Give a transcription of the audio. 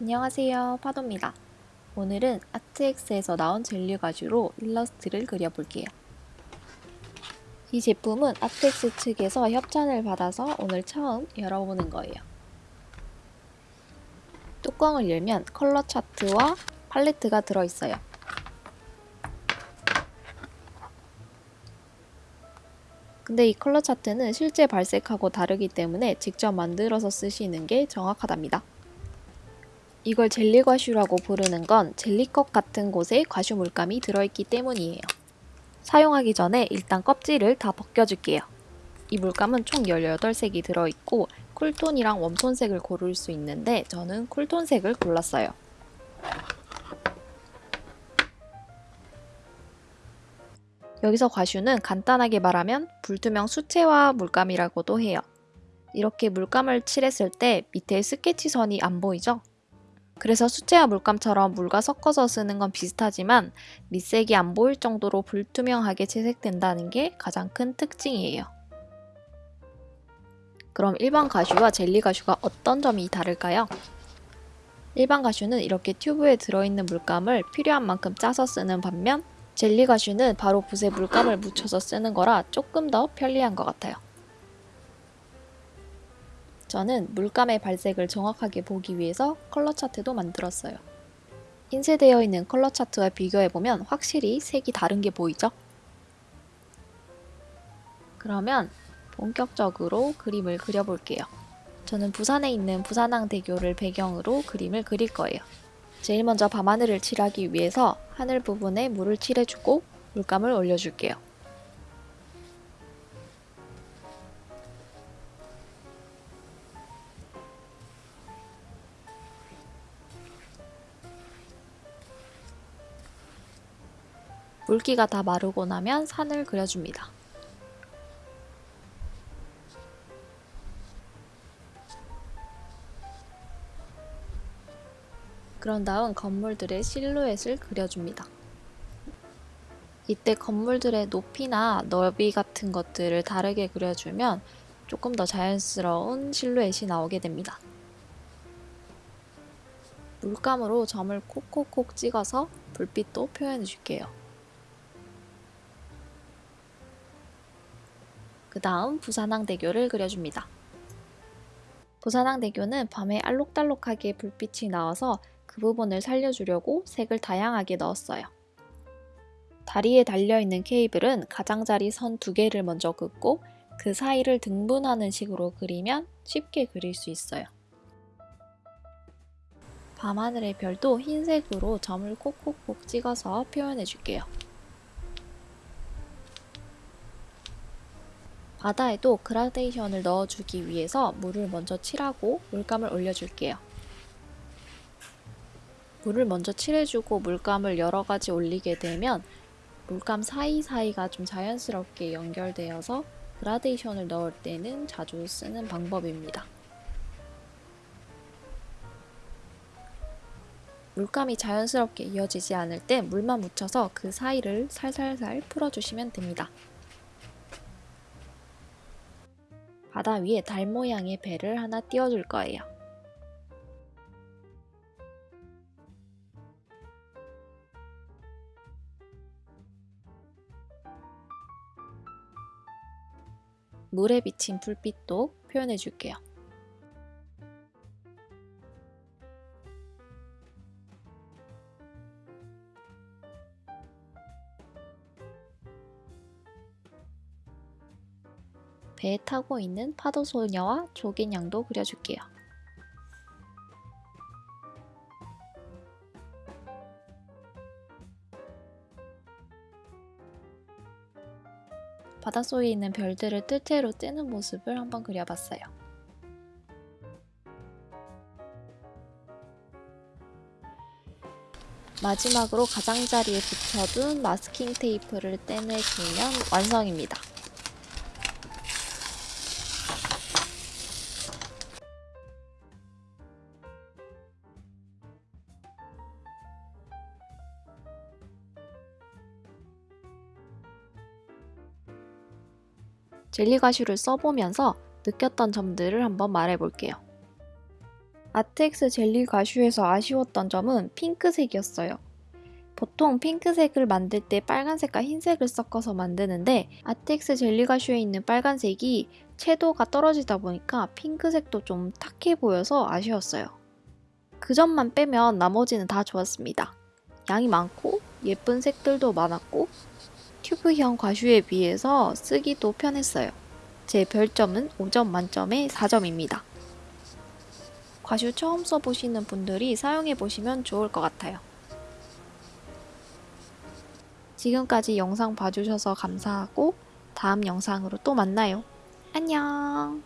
안녕하세요 파도입니다. 오늘은 아트엑스에서 나온 젤리 가지로 일러스트를 그려볼게요. 이 제품은 아트엑스 측에서 협찬을 받아서 오늘 처음 열어보는 거예요. 뚜껑을 열면 컬러 차트와 팔레트가 들어있어요. 근데 이 컬러 차트는 실제 발색하고 다르기 때문에 직접 만들어서 쓰시는 게 정확하답니다 이걸 젤리 과슈라고 부르는 건 젤리컵 같은 곳에 과슈 물감이 들어있기 때문이에요. 사용하기 전에 일단 껍질을 다 벗겨줄게요. 이 물감은 총 18색이 들어있고 쿨톤이랑 웜톤색을 고를 수 있는데 저는 쿨톤색을 골랐어요. 여기서 과슈는 간단하게 말하면 불투명 수채화 물감이라고도 해요. 이렇게 물감을 칠했을 때 밑에 스케치선이 안 보이죠? 그래서 수채화 물감처럼 물과 섞어서 쓰는 건 비슷하지만 밑색이 안 보일 정도로 불투명하게 채색된다는 게 가장 큰 특징이에요. 그럼 일반 가슈와 젤리 가슈가 어떤 점이 다를까요? 일반 가슈는 이렇게 튜브에 들어있는 물감을 필요한 만큼 짜서 쓰는 반면 젤리 가슈는 바로 붓에 물감을 묻혀서 쓰는 거라 조금 더 편리한 것 같아요. 저는 물감의 발색을 정확하게 보기 위해서 컬러 차트도 만들었어요. 인쇄되어 있는 컬러 차트와 비교해보면 확실히 색이 다른 게 보이죠? 그러면 본격적으로 그림을 그려볼게요. 저는 부산에 있는 부산항대교를 배경으로 그림을 그릴 거예요. 제일 먼저 밤하늘을 칠하기 위해서 하늘 부분에 물을 칠해주고 물감을 올려줄게요. 물기가 다 마르고 나면 산을 그려줍니다. 그런 다음 건물들의 실루엣을 그려줍니다. 이때 건물들의 높이나 넓이 같은 것들을 다르게 그려주면 조금 더 자연스러운 실루엣이 나오게 됩니다. 물감으로 점을 콕콕콕 찍어서 불빛도 표현해 줄게요. 그 다음 부산항대교를 그려줍니다. 부산항대교는 밤에 알록달록하게 불빛이 나와서 그 부분을 살려주려고 색을 다양하게 넣었어요. 다리에 달려있는 케이블은 가장자리 선 두 개를 먼저 긋고 그 사이를 등분하는 식으로 그리면 쉽게 그릴 수 있어요. 밤하늘의 별도 흰색으로 점을 콕콕콕 찍어서 표현해 줄게요. 바다에도 그라데이션을 넣어주기 위해서 물을 먼저 칠하고 물감을 올려줄게요. 물을 먼저 칠해주고 물감을 여러가지 올리게 되면 물감 사이사이가 좀 자연스럽게 연결되어서 그라데이션을 넣을 때는 자주 쓰는 방법입니다. 물감이 자연스럽게 이어지지 않을 때 물만 묻혀서 그 사이를 살살살 풀어주시면 됩니다. 바다 위에 달 모양의 배를 하나 띄워줄 거예요. 물에 비친 불빛도 표현해 줄게요. 배에 타고 있는 파도소녀와 조개냥도 그려줄게요. 바닷속에 있는 별들을 뜰채로 뜨는 모습을 한번 그려봤어요. 마지막으로 가장자리에 붙여둔 마스킹 테이프를 떼내주면 완성입니다. 젤리 가슈를 써보면서 느꼈던 점들을 한번 말해볼게요. 아트엑스 젤리 가슈에서 아쉬웠던 점은 핑크색이었어요. 보통 핑크색을 만들 때 빨간색과 흰색을 섞어서 만드는데 아트엑스 젤리 가슈에 있는 빨간색이 채도가 떨어지다 보니까 핑크색도 좀 탁해 보여서 아쉬웠어요. 그 점만 빼면 나머지는 다 좋았습니다. 양이 많고 예쁜 색들도 많았고 튜브형 과슈에 비해서 쓰기도 편했어요. 제 별점은 5점 만점에 4점입니다. 과슈 처음 써보시는 분들이 사용해보시면 좋을 것 같아요. 지금까지 영상 봐주셔서 감사하고 다음 영상으로 또 만나요. 안녕!